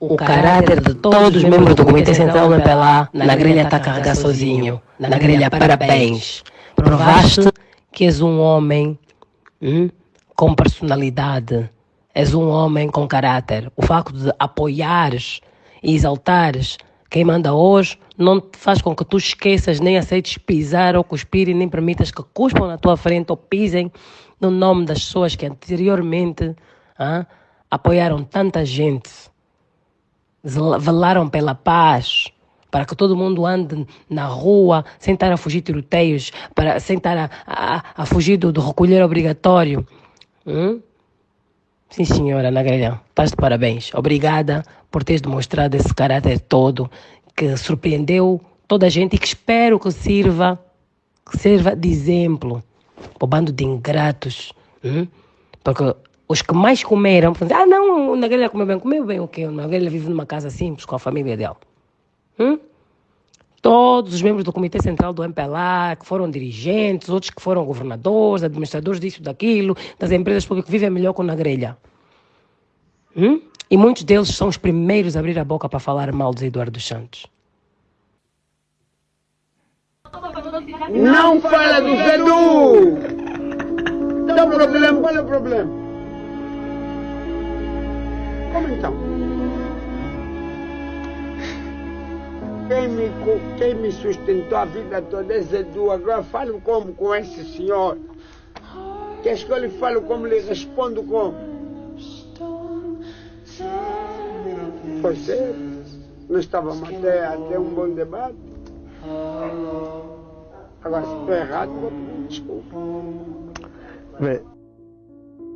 o caráter de todos os membros do Comitê Central do MPLA na grelha está a carregar sozinho. Na grelha, parabéns. Provaste que és um homem hum, com personalidade, és um homem com caráter. O facto de apoiares e exaltares quem manda hoje não te faz com que tu esqueças, nem aceites pisar ou cuspir e nem permitas que cuspam na tua frente ou pisem no nome das pessoas que anteriormente ah, apoiaram tanta gente velaram pela paz, para que todo mundo ande na rua sem estar a fugir tiroteios, para, sem estar a, a, a fugir do, do, recolher obrigatório. Hum? Sim, senhora Ana Grelhão, estás de parabéns. Obrigada por teres demonstrado esse caráter todo que surpreendeu toda a gente e que espero que sirva, que sirva de exemplo para o bando de ingratos. Hum? Porque os que mais comeram, ah não, o Nagrelha comeu bem, comeu bem o quê? O Nagrelha vive numa casa simples com a família dele. Hum? Todos os membros do Comitê Central do MPLA, que foram dirigentes, outros que foram governadores, administradores disso, daquilo, das empresas públicas, vivem melhor com o Nagrelha. Hum? E muitos deles são os primeiros a abrir a boca para falar mal de Eduardo Santos. Não fala do Zedu! Qual é o problema? Qual é o problema? Como então? Quem me, quem me sustentou a vida toda é Zedu. Agora falo como com esse senhor. Queres que eu lhe falo como lhe respondo como? Pois é. Não estávamos até, até um bom debate. Agora, se estou errado, vou pedir desculpa. Bem.